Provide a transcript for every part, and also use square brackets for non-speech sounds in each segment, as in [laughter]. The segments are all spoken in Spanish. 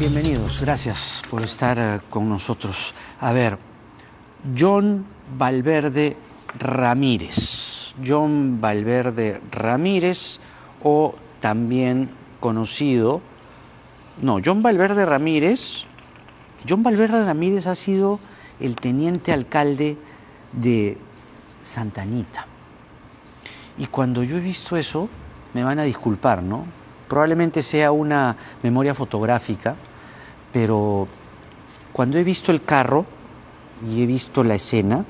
Bienvenidos, gracias por estar eh, con nosotros. A ver, John Valverde Ramírez. John Valverde Ramírez o también conocido... No, John Valverde Ramírez. John Valverde Ramírez ha sido el teniente alcalde de Santa Anita. Y cuando yo he visto eso, me van a disculpar, ¿no? Probablemente sea una memoria fotográfica, pero cuando he visto el carro y he visto la escena,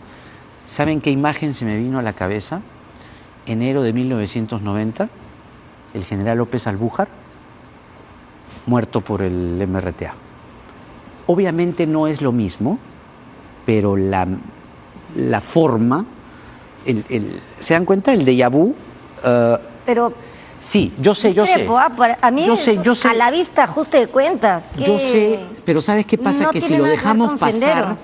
¿saben qué imagen se me vino a la cabeza? Enero de 1990, el general López Albújar, muerto por el MRTA. Obviamente no es lo mismo, pero la, la forma, ¿se dan cuenta? El déjà vu. eh, Pero sí, yo sé, yo sé. ah, a mí yo sé, yo sé. a la vista ajuste de cuentas. Yo sé, pero ¿sabes qué pasa? no que si lo dejamos pasar, Sendero.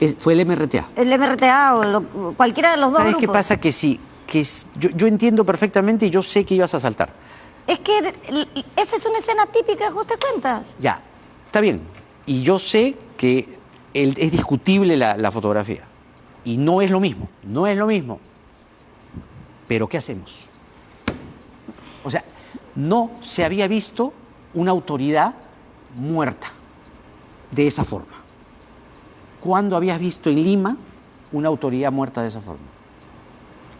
es- fue el MRTA. El MRTA o lo- cualquiera de los dos ¿Sabes qué pasa? Que sí, que es- yo, yo entiendo perfectamente y yo sé que ibas a saltar. Es que esa es una escena típica de ajuste de cuentas. Ya, está bien. Y yo sé que el- es discutible la, la fotografía. Y no es lo mismo, no es lo mismo. Pero ¿qué hacemos? O sea, no se había visto una autoridad muerta de esa forma. ¿Cuándo habías visto en Lima una autoridad muerta de esa forma?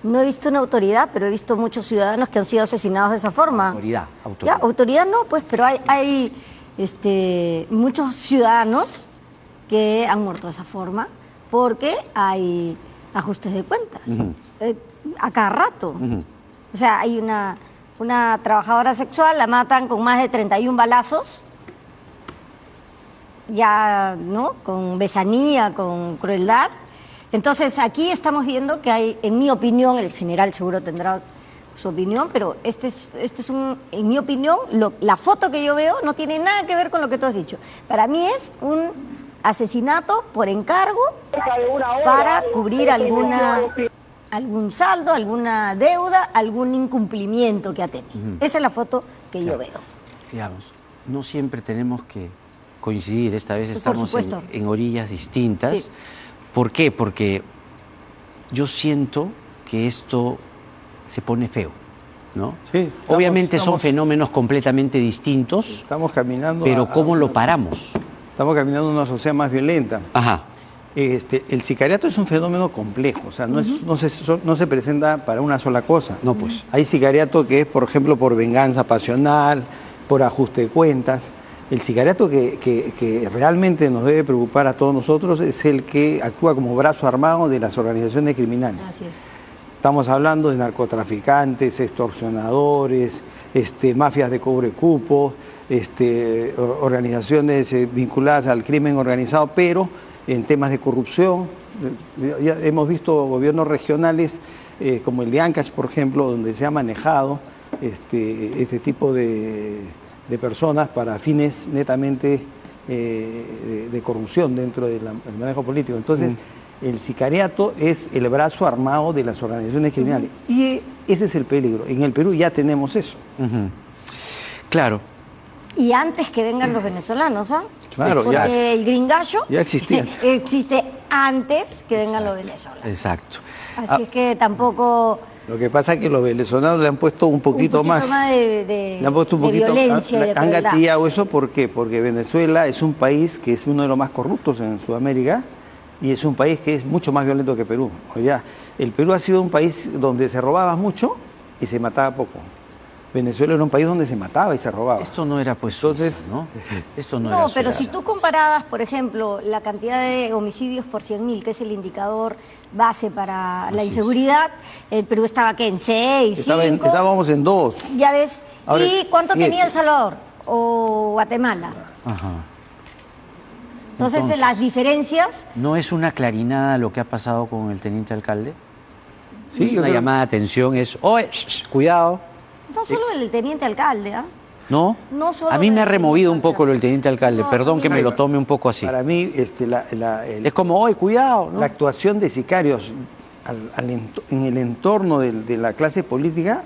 No he visto una autoridad, pero he visto muchos ciudadanos que han sido asesinados de esa forma. Autoridad, autoridad. Ya, autoridad no, pues, pero hay, hay este, muchos ciudadanos que han muerto de esa forma porque hay ajustes de cuentas. Eh, a cada rato. O sea, hay una, una trabajadora sexual, la matan con más de 31 balazos, ya, ¿no? Con besanía, con crueldad. Entonces, aquí estamos viendo que hay, en mi opinión, el general seguro tendrá su opinión, pero este es, este es un, en mi opinión, lo- la foto que yo veo no tiene nada que ver con lo que tú has dicho. Para mí es un asesinato por encargo para cubrir alguna, algún saldo, alguna deuda, algún incumplimiento que ha tenido. Esa es la foto que yo veo. digamos, no siempre tenemos que coincidir, esta vez estamos en, orillas distintas. Sí. ¿Por qué? Porque yo siento que esto se pone feo, ¿no? Sí, estamos- Obviamente son fenómenos completamente distintos, Estamos caminando. pero a- a- ¿cómo lo paramos? Estamos caminando a una sociedad más violenta. Ajá, Este, el sicariato es un fenómeno complejo, o sea, no, es- no, se, so- no se presenta para una sola cosa. No, pues. Hay sicariato que es, por ejemplo, por venganza pasional, por ajuste de cuentas. El sicariato que, que- que realmente nos debe preocupar a todos nosotros es el que actúa como brazo armado de las organizaciones criminales. Así es. Estamos hablando de narcotraficantes, extorsionadores, este, mafias de cobre cupo, este, organizaciones eh, vinculadas al crimen organizado, pero en temas de corrupción. Ya hemos visto gobiernos regionales eh, como el de Ancash, por ejemplo, donde se ha manejado este, este tipo de, de personas para fines netamente eh, de, de corrupción dentro del manejo político. Entonces, el sicariato es el brazo armado de las organizaciones criminales. Y ese es el peligro. En el Perú ya tenemos eso. claro, Y antes que vengan los venezolanos, ¿ah? Claro, Porque ya. el gringallo Ya existía. [laughs] existe antes que vengan los venezolanos. exacto. Así Ah, es que tampoco Lo que pasa es que los venezolanos le han puesto un poquito, poquito más de- de- le han puesto un de poquito, violencia han gatillado eso ¿por qué? Porque Venezuela es un país que es uno de los más corruptos en Sudamérica y es un país que es mucho más violento que Perú. O ya, el Perú ha sido un país donde se robaba mucho y se mataba poco. Venezuela era un país donde se mataba y se robaba. esto no era pues Entonces- Suiza, ¿no? [laughs] Esto no, No, era pero si tú comparabas, por ejemplo, la cantidad de homicidios por 100.000, que es el indicador base para la es. inseguridad, el Perú estaba que en 6, Estaba en- 5, estábamos en dos. ya ves. Ahora, ¿Y cuánto siete. tenía El Salvador o Guatemala? Ajá. Entonces, Entonces- las diferencias, ¿No es una clarinada lo que ha pasado con el teniente alcalde? Sí, es una creo- llamada de atención, es, oye, sh, sh, cuidado, no solo el teniente alcalde, ¿ah? ¿no? No solo a mí me ha removido un poco lo del teniente alcalde, No, perdón que me lo tome un poco así. Para mí, este, la, la- el- Es como, oye, cuidado, ¿no? la actuación de sicarios al- al ent- en el entorno de, la clase política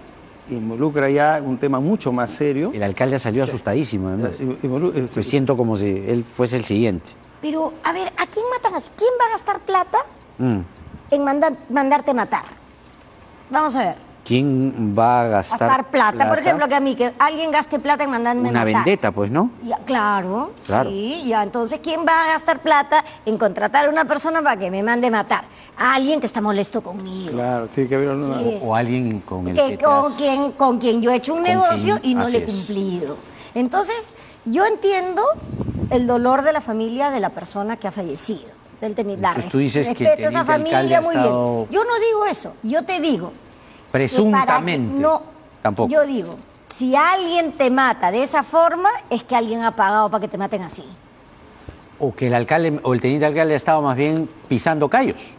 involucra ya un tema mucho más serio. El alcalde salió asustadísimo, además. Involu- este, Pues siento como si él fuese el siguiente. Pero, a ver, ¿a quién matan? ¿Quién va a gastar plata Mm. en mandar- mandarte matar? Vamos a ver. ¿Quién va a gastar, Gastar plata. Por ejemplo, que a mí, que alguien gaste plata en mandarme Una matar. vendetta, pues, ¿no? Ya, claro, Claro. sí, ya. Entonces, ¿quién va a gastar plata en contratar a una persona para que me mande matar? A alguien que está molesto conmigo. Claro, tiene que haber una... Sí. O alguien con el que que con quien, con quien yo he hecho un negocio quien- y no así le he es. cumplido. Entonces, yo entiendo el dolor de la familia de la persona que ha fallecido. Del teni- la Entonces, tú dices que el respeto a esa teniente familia muy estado- bien. Yo no digo eso, yo te digo. Que para que- Presuntamente. no, Tampoco. Yo digo, si alguien te mata de esa forma, es que alguien ha pagado para que te maten así. O que el alcalde o el teniente alcalde ha estado más bien pisando callos.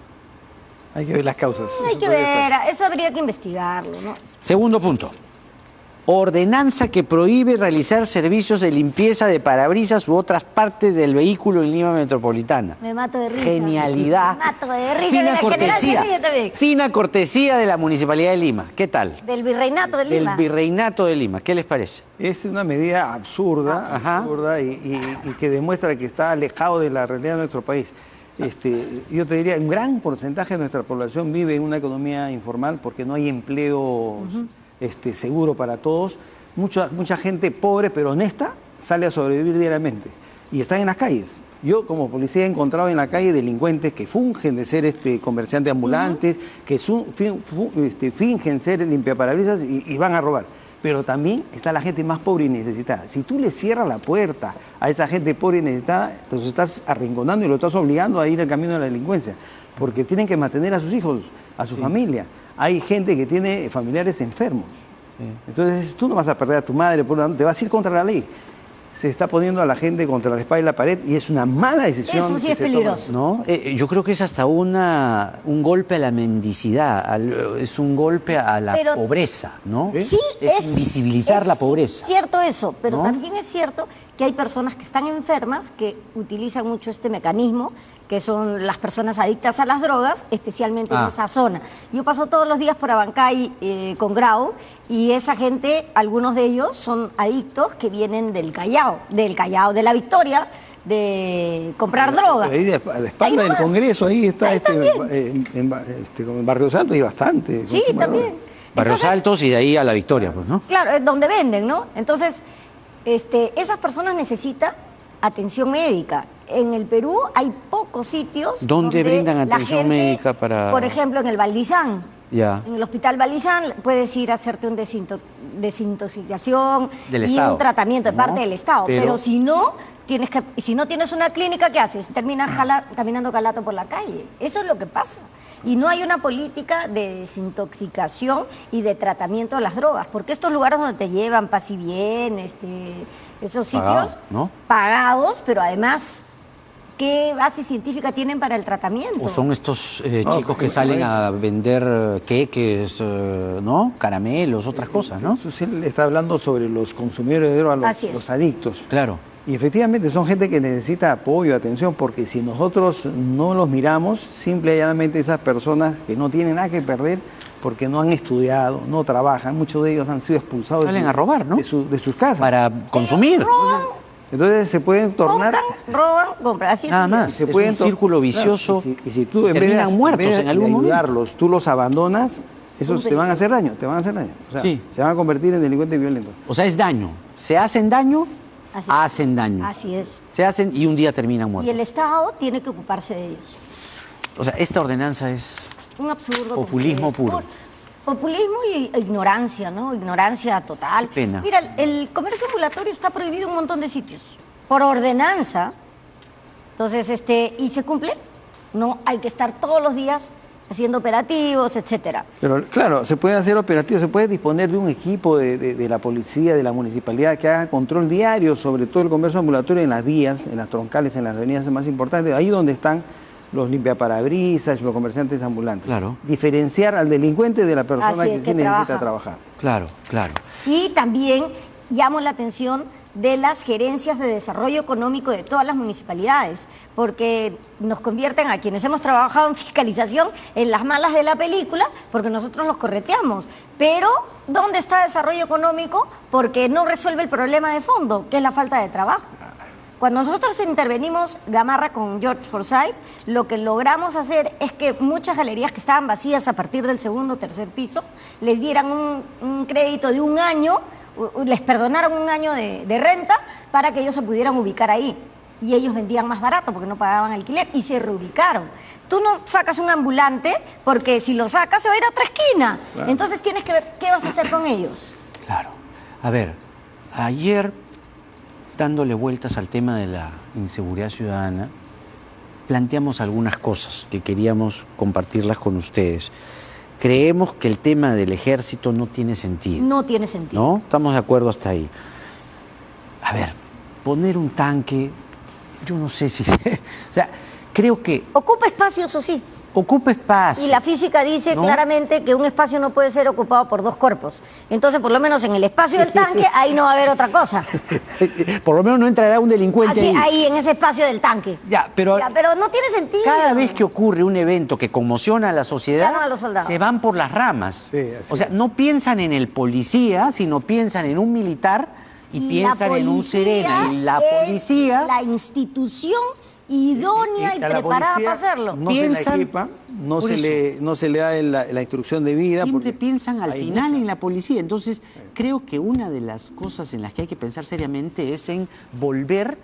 Hay que ver las causas. Hay Eso que ver, eso habría que investigarlo, ¿no? Segundo punto. Ordenanza que prohíbe realizar servicios de limpieza de parabrisas u otras partes del vehículo en Lima Metropolitana. Me mato de risa. Genialidad. Me mato de risa. Fina de la cortesía. Fina cortesía de la Municipalidad de Lima. ¿Qué tal? Del virreinato de Del Lima. Virreinato de Lima. ¿Qué les parece? Es una medida absurda, Ajá. absurda y, y- y que demuestra que está alejado de la realidad de nuestro país. Este, yo te diría, un gran porcentaje de nuestra población vive en una economía informal porque no hay empleo este, seguro para todos. Mucha, mucha gente pobre pero honesta sale a sobrevivir diariamente y están en las calles. Yo como policía he encontrado en la calle delincuentes que fungen de ser este, comerciantes ambulantes, que su- fin- fu- este, fingen ser limpiaparabrisas y, y van a robar. Pero también está la gente más pobre y necesitada. Si tú le cierras la puerta a esa gente pobre y necesitada, los estás arrinconando y lo estás obligando a ir al camino de la delincuencia. Porque tienen que mantener a sus hijos, a su familia. Hay gente que tiene familiares enfermos. Entonces tú no vas a perder a tu madre, por una- te vas a ir contra la ley. Se está poniendo a la gente contra la espalda y la pared y es una mala decisión. Eso sí que es se toma. peligroso. ¿No? Eh, yo creo que es hasta una, un golpe a la mendicidad, al- es un golpe a la Pero- pobreza, ¿no? Sí, es, invisibilizar es la pobreza. cierto eso, pero ¿no? también es cierto que hay personas que están enfermas que utilizan mucho este mecanismo, que son las personas adictas a las drogas, especialmente Ah. en esa zona. Yo paso todos los días por Abancay eh, con Grau y esa gente, algunos de ellos son adictos que vienen del Callao, del Callao, de la Victoria, de comprar droga. Ahí de- a la espalda del. Congreso, ahí está Ahí este, en, en- este, en Barrio Santo y bastante. Sí, también. Barrios Altos y de ahí a la victoria, pues, ¿no? Claro, es donde venden, ¿no? Entonces, este, esas personas necesitan atención médica. En el Perú hay pocos sitios. ¿Dónde donde brindan atención gente, médica para- Por ejemplo, en el Valdizán. En el hospital Valdizán puedes ir a hacerte un desinto- desintoxicación Del y Estado, un tratamiento de ¿no? parte del Estado. Pero- Pero, si no, tienes que, si no tienes una clínica, ¿qué haces? Terminas [clears throat] jala- caminando calato por la calle. Eso es lo que pasa. Y no hay una política de desintoxicación y de tratamiento de las drogas, porque estos lugares donde te llevan, paz y bien, este, esos sitios pagados, pero además, ¿qué base científica tienen para el tratamiento? O son estos eh, No, chicos que salen a vender eh, queques, eh, ¿no? Caramelos, otras cosas, ¿no? Eso sí le está hablando sobre los consumidores de los, adictos. Claro. Y efectivamente son gente que necesita apoyo, atención, porque si nosotros no los miramos, simple y llanamente esas personas que no tienen nada que perder, porque no han estudiado, no trabajan, muchos de ellos han sido expulsados de, Salen su- a robar, ¿no? de, su- de sus casas. Para consumir. Roban, Entonces se pueden tornar... compran, roban, compran. Así es. Nada más. se Es pueden un círculo Claro, vicioso y si, y si tú y en vez de, terminan muertos vez en algún de momento. ayudarlos, tú los abandonas, esos te van a hacer daño, te van a hacer daño. O sea, Sí. se van a convertir en delincuentes violentos. O sea, es daño. Se hacen daño, Así hacen daño. Así es. Se hacen y un día terminan Y muertos. el Estado tiene que ocuparse de ellos. O sea, esta ordenanza es... Un absurdo. Populismo puro. Populismo y ignorancia, ¿no? Ignorancia total. Qué pena. Mira, el comercio ambulatorio está prohibido en un montón de sitios. Por ordenanza. Entonces, este, ¿y se cumple? No, hay que estar todos los días haciendo operativos, etcétera. Pero claro, se pueden hacer operativos, se puede disponer de un equipo de, de- de la policía, de la municipalidad que haga control diario sobre todo el comercio ambulatorio en las vías, en las troncales, en las avenidas más importantes, ahí donde están los limpiaparabrisas, los comerciantes ambulantes. Claro. Diferenciar al delincuente de la persona que sí que necesita trabaja. trabajar. Claro, claro. Y también llamo la atención de las gerencias de desarrollo económico de todas las municipalidades, porque nos convierten a quienes hemos trabajado en fiscalización en las malas de la película, porque nosotros los correteamos. Pero, ¿dónde está desarrollo económico? Porque no resuelve el problema de fondo, que es la falta de trabajo. Cuando nosotros intervenimos Gamarra con George Forsyth, lo que logramos hacer es que muchas galerías que estaban vacías a partir del segundo o tercer piso les dieran un, un crédito de un año, les perdonaron un año de, de renta para que ellos se pudieran ubicar ahí. Y ellos vendían más barato porque no pagaban alquiler y se reubicaron. Tú no sacas un ambulante porque si lo sacas se va a ir a otra esquina. Entonces tienes que ver qué vas a hacer con ellos. Claro. A ver, ayer, dándole vueltas al tema de la inseguridad ciudadana, planteamos algunas cosas que queríamos compartirlas con ustedes. Creemos que el tema del ejército no tiene sentido. No tiene sentido. ¿No? Estamos de acuerdo hasta ahí. A ver, poner un tanque, yo no sé si... [laughs] o sea, creo que Ocupa espacio, eso sí. Ocupa espacio. Y la física dice ¿no? claramente que un espacio no puede ser ocupado por dos cuerpos. Entonces, por lo menos en el espacio del tanque, [laughs] ahí no va a haber otra cosa. [laughs] Por lo menos no entrará un delincuente Así, ahí. ahí, en ese espacio del tanque. Ya, pero, Ya, pero no tiene sentido. cada vez que ocurre un evento que conmociona a la sociedad, a los se van por las ramas. Sí, así o sea, es. no piensan en el policía, sino piensan en un militar y, piensan en un sereno. Y la policía La institución idónea y, preparada para hacerlo. No Piensan- se la equipa, no se, eso. le, no se le da la, la instrucción de vida. siempre porque piensan al final mucha- en la policía. Entonces, creo que una de las cosas en las que hay que pensar seriamente es en volver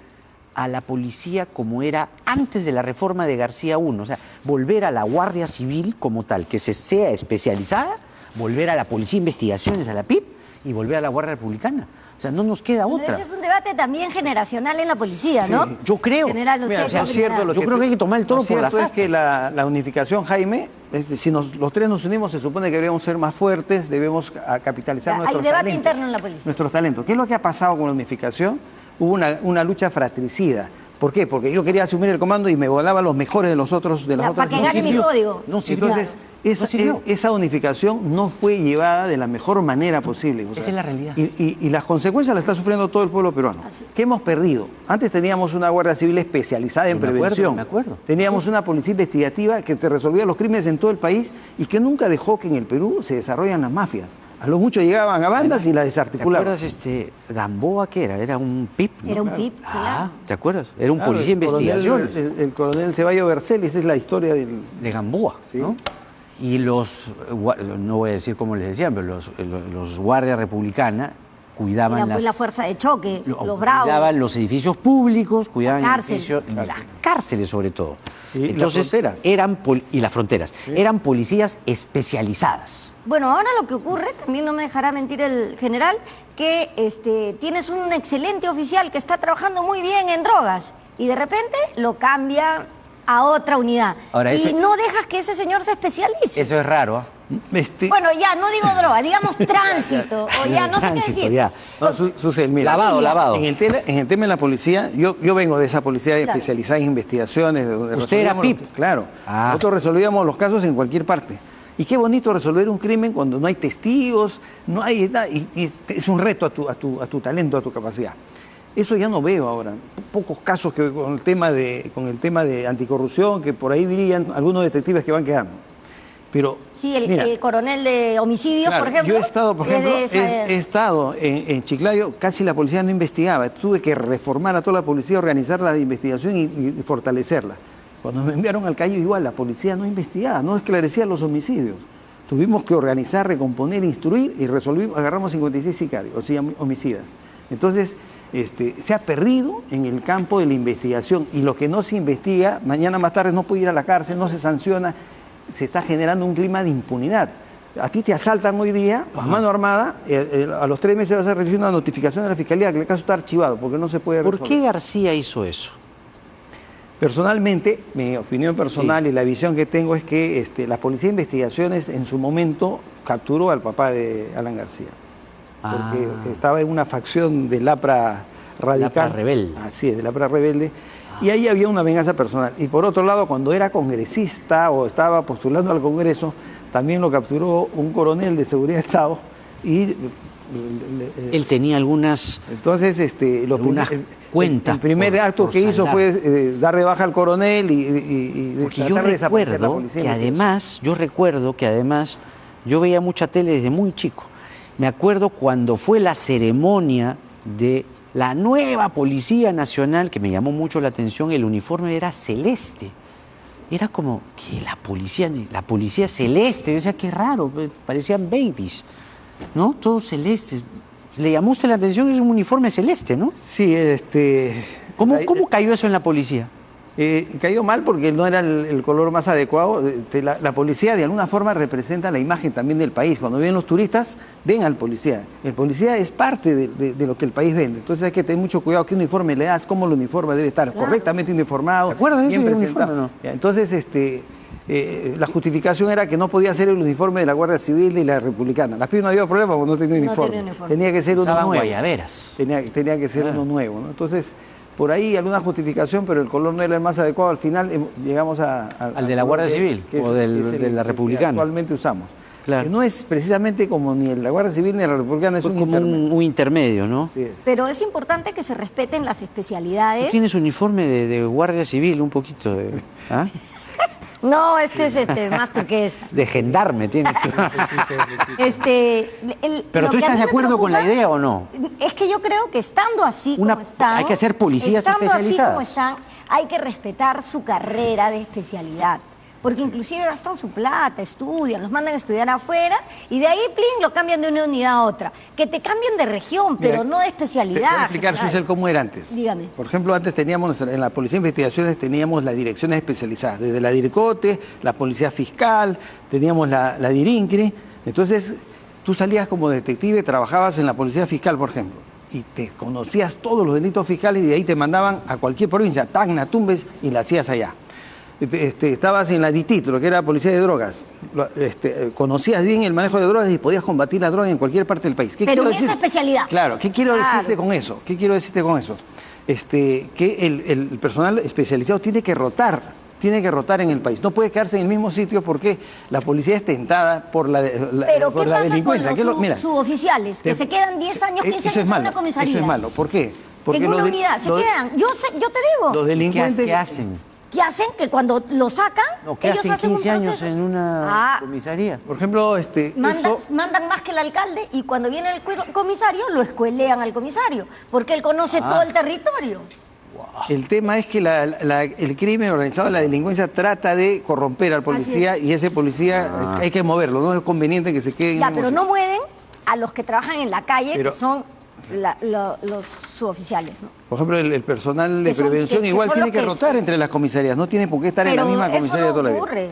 a la policía como era antes de la reforma de García I, o sea, volver a la Guardia Civil como tal, que se sea especializada, volver a la Policía de Investigaciones, a la PIP, y volver a la Guardia Republicana. O sea, no nos queda Pero otra. ese es un debate también generacional en la policía, ¿no? Yo creo. General, Mira, opina? cierto, lo Yo creo que hay que tomar el toro lo por cierto es que la, la unificación, Jaime, es si nos- los tres nos unimos, se supone que deberíamos ser más fuertes, debemos a- capitalizar Ya, hay nuestros debate talentos. interno en la policía. Nuestros talentos. ¿Qué es lo que ha pasado con la unificación? Hubo una, una lucha fratricida. ¿Por qué? Porque yo quería asumir el comando y me volaba los mejores de los otros de las Ya, otras para que gane mi código. No sirvió. Entonces, esa, No sirvió. e- esa unificación no fue llevada de la mejor manera posible. o Esa es la realidad. Y, y- y las consecuencias las está sufriendo todo el pueblo peruano. ¿Qué hemos perdido? Antes teníamos una Guardia Civil especializada en Me acuerdo, prevención. me acuerdo. Teníamos una policía investigativa que te resolvía los crímenes en todo el país y que nunca dejó que en el Perú se desarrollan las mafias. A lo mucho llegaban a bandas y las ¿Te desarticulaban. acuerdas este Gamboa que era? Era un PIP. ¿no? Era un PIP, Ah. ¿te acuerdas? Era un Claro, policía de el coronel- investigaciones. El, el coronel Ceballos Bercel, esa es la historia del... de Gamboa, Sí. ¿no? Y los, no voy a decir cómo les decían, pero los, eh, los, los guardias republicana cuidaban La, las... la fuerza de choque, lo- los bravos. Cuidaban los edificios públicos, cuidaban La el cárcel. edificio- las cárceles sobre todo. Y las Entonces, fronteras. eran pol- y las fronteras. Eran policías especializadas. Bueno, ahora lo que ocurre, también no me dejará mentir el general, que este, tienes un excelente oficial que está trabajando muy bien en drogas y de repente lo cambian a otra unidad. Ahora, y ese- no dejas que ese señor se especialice. Eso es raro. Este, Bueno, ya, no digo [laughs] droga, digamos [laughs] tránsito, o ya, no sé qué Tránsito, decir. ya. No, Su- Susel, mira. Lavado, lavado. En el, tele- en el tema de la policía, yo, yo vengo de esa policía Claro. especializada en investigaciones. de donde ¿Usted era los- PIP? claro. Ah. Nosotros resolvíamos los casos en cualquier parte. Y qué bonito resolver un crimen cuando no hay testigos, no hay nada, y, y es un reto a tu, a, tu, a tu talento, a tu capacidad. Eso ya no veo ahora. Pocos casos que con el tema de, con el tema de anticorrupción, que por ahí brillan algunos detectives que van quedando. Pero, Sí, el, mira, el coronel de homicidios, Claro, por ejemplo. Yo he estado, por es ejemplo, esa- he, he estado en, en Chiclayo, casi la policía no investigaba. Tuve que reformar a toda la policía, organizar la investigación y, y fortalecerla. Cuando me enviaron al Cayo, igual, la policía no investigaba, no esclarecía los homicidios. Tuvimos que organizar, recomponer, instruir y resolvimos, agarramos 56 sicarios, o sea, homicidas. Entonces, este, se ha perdido en el campo de la investigación y lo que no se investiga, mañana más tarde no puede ir a la cárcel, no se sanciona, se está generando un clima de impunidad. A ti te asaltan hoy día a mano armada, eh, eh, a los tres meses vas a recibir una notificación de la fiscalía que el caso está archivado porque no se puede ¿Por resolver. qué García hizo eso? Personalmente, mi opinión personal y la visión que tengo es que este, la Policía de Investigaciones en su momento capturó al papá de Alan García. Porque Ah. estaba en una facción del APRA radical. APRA rebelde. Así es, del APRA rebelde. Y ahí había una venganza personal. Y por otro lado, cuando era congresista o estaba postulando al Congreso, también lo capturó un coronel de Seguridad de Estado y le- le- Él tenía algunas... entonces, este, Algunas cuentas El primer por- acto por que hizo fue eh, dar de baja al coronel y, y- y Porque yo de la recuerdo policía. que además, yo recuerdo que además, yo veía mucha tele desde muy chico. Me acuerdo cuando fue la ceremonia de la nueva Policía Nacional, que me llamó mucho la atención, el uniforme era celeste. Era como que la policía, la policía celeste, yo decía, qué raro, parecían babies, ¿no? Todos celestes. Le llamó usted la atención, es un uniforme celeste, ¿no? Sí, este... ¿Cómo, cómo cayó eso en la policía? Eh, cayó mal porque no era el, el color más adecuado. Este, La, la policía de alguna forma representa la imagen también del país. Cuando vienen los turistas, ven al policía. El policía es parte de, de- de lo que el país vende. Entonces hay que tener mucho cuidado qué uniforme le das, cómo el uniforme debe estar correctamente uniformado. ¿Te acuerdas de uniforme no? Entonces, este, eh, la justificación era que no podía ser el uniforme de la Guardia Civil y la Republicana. La PIB no había problema porque no tenía No uniforme. tenía uniforme. Tenía que ser uno Usaban nuevo. guayaberas. Tenía, tenía que ser Claro. uno nuevo, ¿no? Entonces, por ahí alguna justificación, pero el color no era el más adecuado. Al final em, llegamos a, a- Al de la Guardia color Civil, es- o del- es el de la que Republicana. Actualmente usamos. Claro. Que no es precisamente como ni la Guardia Civil ni la Republicana, es un como un, intermedio. un intermedio, ¿no? Sí. Pero es importante que se respeten las Tú especialidades. tienes uniforme de, de guardia civil, un poquito de, ¿ah? [laughs] No, este es este máster que es. [laughs] de gendarme tienes. Este, el- Pero tú estás de acuerdo con la idea o no? Es que yo creo que estando así Una- como están, hay que hacer policías estando así como están, hay que respetar su carrera de especialidad. Porque inclusive gastan su plata, estudian, los mandan a estudiar afuera y de ahí, plin, lo cambian de una unidad a otra. Que te cambien de región, pero Mira, no de Te especialidad. voy a explicar. Susel, cómo era antes. Dígame. Por ejemplo, antes teníamos, en la Policía de Investigaciones teníamos las direcciones especializadas, desde la DIRCOTE, la Policía Fiscal, teníamos la, la DIRINCRI. Entonces, tú salías como detective, trabajabas en la Policía Fiscal, por ejemplo, y te conocías todos los delitos fiscales y de ahí te mandaban a cualquier provincia, Tacna, Tumbes, y la hacías allá. Este, estabas en la DITIT, lo que era Policía de Drogas. Este, eh, conocías bien el manejo de drogas y podías combatir la droga en cualquier parte del país. ¿Qué Pero en esa especialidad. Claro, ¿qué quiero Claro. decirte con eso? ¿Qué quiero decirte con eso? Este, que el, el personal especializado tiene que rotar, tiene que rotar en el país. No puede quedarse en el mismo sitio porque la policía es tentada por la, la- Pero por ¿qué la pasa con delincuencia. los ¿Qué es lo- sub- mira, suboficiales que te- se quedan 10 años, eh, 15 eso años es en malo, una comisaría? Eso es malo. ¿Por qué? Porque en una los de- unidad, se los quedan. Yo, sé- yo te digo. Los ¿Qué, delincuentes... qué hacen? ¿Qué hacen? Que cuando lo sacan, No, ¿qué ellos hacen hacen 15 un años proceso. en una Ah, comisaría? Por ejemplo, este, mandan, eso- mandan más que el alcalde y cuando viene el comisario lo escuelean al comisario, porque él conoce Ah. todo el territorio. El tema es que la- la- el crimen organizado, la delincuencia trata de corromper al policía y ese policía Ah. hay que moverlo, no es conveniente que se quede en Ya, el pero no mueven a los que trabajan en la calle, Pero- que son la- lo- los suboficiales. ¿no? Por ejemplo, el, el personal de Que son- prevención que- que igual son tiene que que- rotar entre las comisarías, no tiene por qué estar en la Pero misma eso comisaría no toda la vida. ocurre.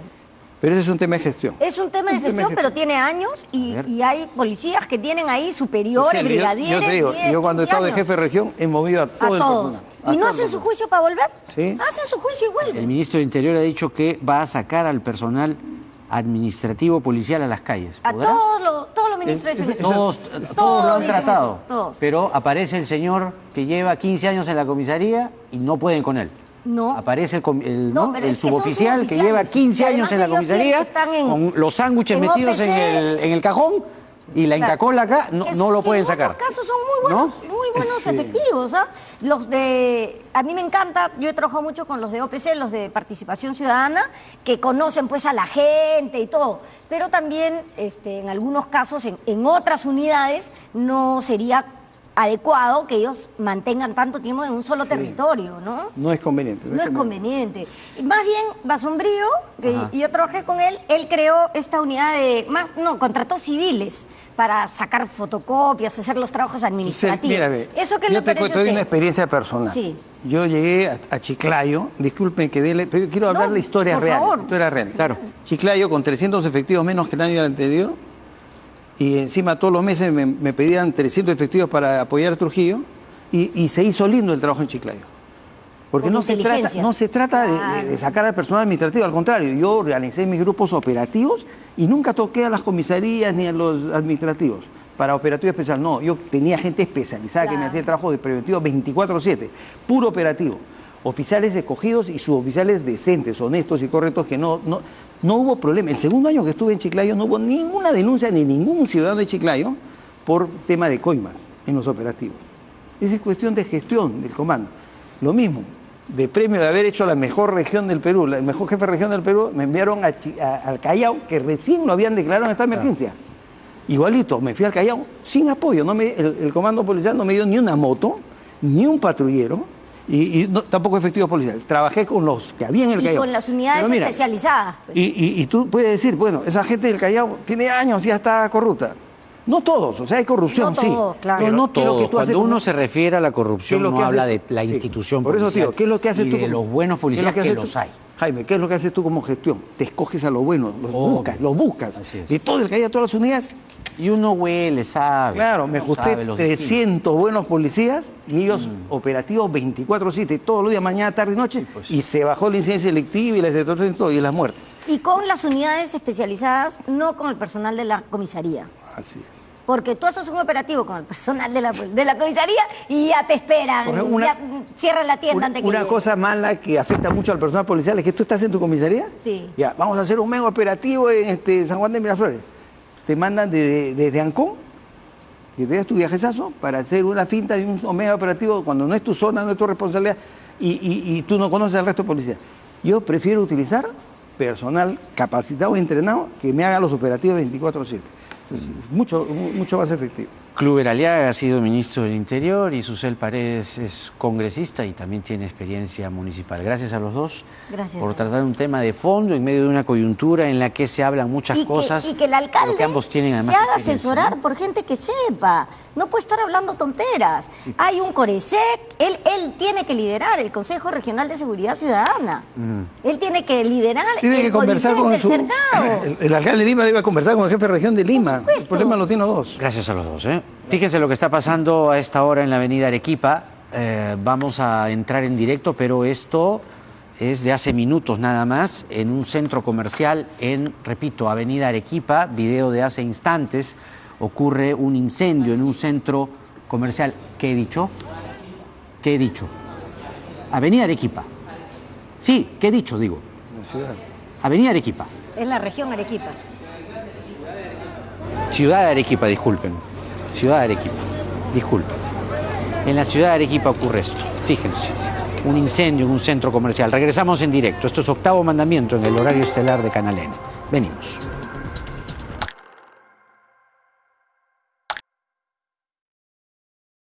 Pero ese es un tema de gestión. Es un tema de Un tema de gestión, gestión. pero tiene años y, A y hay policías que tienen ahí superiores, Sí, yo- brigadieres. Yo, te digo, 10, yo cuando he 15 estado de jefe de región he movido a A todo el todos. personal. A ¿Y no hacen su juicio para volver? Sí. Hacen su juicio y vuelven. El ministro de Interior ha dicho que va a sacar al personal administrativo policial a las calles. A todos los, todos los ministros de seguridad. Todos, todos lo han tratado. Todos. Pero aparece el señor que lleva 15 años en la comisaría y no pueden con él. No. Aparece el, el, No, ¿no? pero el suboficial que lleva 15 Y años en la comisaría en- con los sándwiches metidos en el, en el cajón y la Claro. encacola acá, no, no lo pueden en sacar. muchos casos son muy buenos, ¿No? muy buenos Sí. efectivos. ¿ah? Los de, a mí me encanta, yo he trabajado mucho con los de OPC, los de Participación Ciudadana, que conocen pues a la gente y todo. Pero también, este, en algunos casos, en, en otras unidades, no sería adecuado que ellos mantengan tanto tiempo en un solo territorio, ¿no? No es conveniente. No es conveniente. Más bien, Basombrío, que Ajá. yo trabajé con él, él creó esta unidad de, más, no, contrató civiles para sacar fotocopias, hacer los trabajos administrativos. Mira, ve, ¿Eso que yo le te parece cuento de una experiencia personal. Sí. Yo llegué a, a Chiclayo, disculpen que dele, pero quiero hablar No, la historia por real. favor. historia real. Claro. Chiclayo con 300 efectivos menos que el año anterior y encima todos los meses me, me pedían 300 efectivos para apoyar a Trujillo y, y se hizo lindo el trabajo en Chiclayo. Porque Por no se, trata, no se trata de- de, Claro. de sacar al personal administrativo, al contrario, yo organicé mis grupos operativos y nunca toqué a las comisarías ni a los administrativos para operativo especial. No, yo tenía gente especializada que me hacía el trabajo de preventivo 24/7, puro operativo. Oficiales escogidos y suboficiales decentes, honestos y correctos que no, no, no hubo problema. El segundo año que estuve en Chiclayo no hubo ninguna denuncia ni ningún ciudadano de Chiclayo por tema de coimas en los operativos. Esa es cuestión de gestión del comando. Lo mismo, de premio de haber hecho la mejor región del Perú, el mejor jefe de región del Perú, me enviaron a al Callao, que recién lo habían declarado en esta emergencia. Igualito, me fui al Callao sin apoyo. No me- el, el comando policial no me dio ni una moto, ni un patrullero, y, y no- tampoco efectivos policiales. Trabajé con los que había en el Y Callao. con las unidades mira, especializadas. pues. y, y- y tú puedes decir, bueno, esa gente del Callao tiene años y ya está corrupta. No todos, o sea, hay corrupción, No sí. todos, claro. No, Pero no ¿qué es lo que todos. tú Cuando uno como- se refiere a la ¿Qué corrupción, no que habla de la Sí. institución Por eso, policial tío, ¿qué es lo que haces y tú de como- los buenos policías que, tú? los hay. Jaime, ¿qué es lo que haces tú como gestión? Te escoges a los buenos, los Obvio. buscas, los buscas. De todo el que haya todas las unidades, Y uno huele, sabe. claro, me ajusté sabe los destinos. 300 buenos policías y ellos Mm. operativos 24-7, todos los días, mañana, tarde y noche, pues. y se bajó la incidencia selectiva y la extorsión y todo, y las muertes. Y con las unidades especializadas, no con el personal de la comisaría. Así es. Porque tú haces un operativo con el personal de la, de la comisaría y ya te esperan. Por ejemplo, una- ya cierran la tienda Una, antes que una llegue. cosa mala que afecta mucho al personal policial es que tú estás en tu comisaría. Sí. Ya, vamos a hacer un mega operativo en este, San Juan de Miraflores. Te mandan de- de- desde Ancón, que te das tu viajezazo, para hacer una finta de un mega operativo cuando no es tu zona, no es tu responsabilidad y, y- y tú no conoces al resto de policía. Yo prefiero utilizar personal capacitado y entrenado que me haga los operativos 24-7. Mucho, mu- mucho más efectivo. Kluber Aliaga ha sido ministro del Interior y Susel Paredes es congresista y también tiene experiencia municipal. Gracias a los dos Gracias. por tratar un tema de fondo en medio de una coyuntura en la que se hablan muchas y cosas. Que, y que el alcalde que ambos tienen además se haga asesorar ¿no? por gente que sepa. No puede estar hablando tonteras. Hay un Coresec, él, él tiene que liderar el Consejo Regional de Seguridad Ciudadana. Él tiene que liderar Tiene el que conversar con del su... cercado. [laughs] El, el alcalde de Lima debe conversar con el jefe de región de Lima. El problema lo tiene los dos. Gracias a los dos. ¿eh? Fíjense lo que está pasando a esta hora en la avenida Arequipa. Eh, vamos a entrar en directo, pero esto es de hace minutos nada más, en un centro comercial en, repito, avenida Arequipa, video de hace instantes, ocurre un incendio en un centro comercial. ¿Qué he dicho? ¿Qué he dicho? Avenida Arequipa. Sí, ¿qué he dicho? Digo. Avenida Arequipa. Es la región Arequipa. Ciudad de Arequipa, disculpen. Ciudad de Arequipa, disculpen. En la ciudad de Arequipa ocurre esto. Fíjense, un incendio en un centro comercial. Regresamos en directo. Esto es octavo mandamiento en el horario estelar de Canal N. Venimos.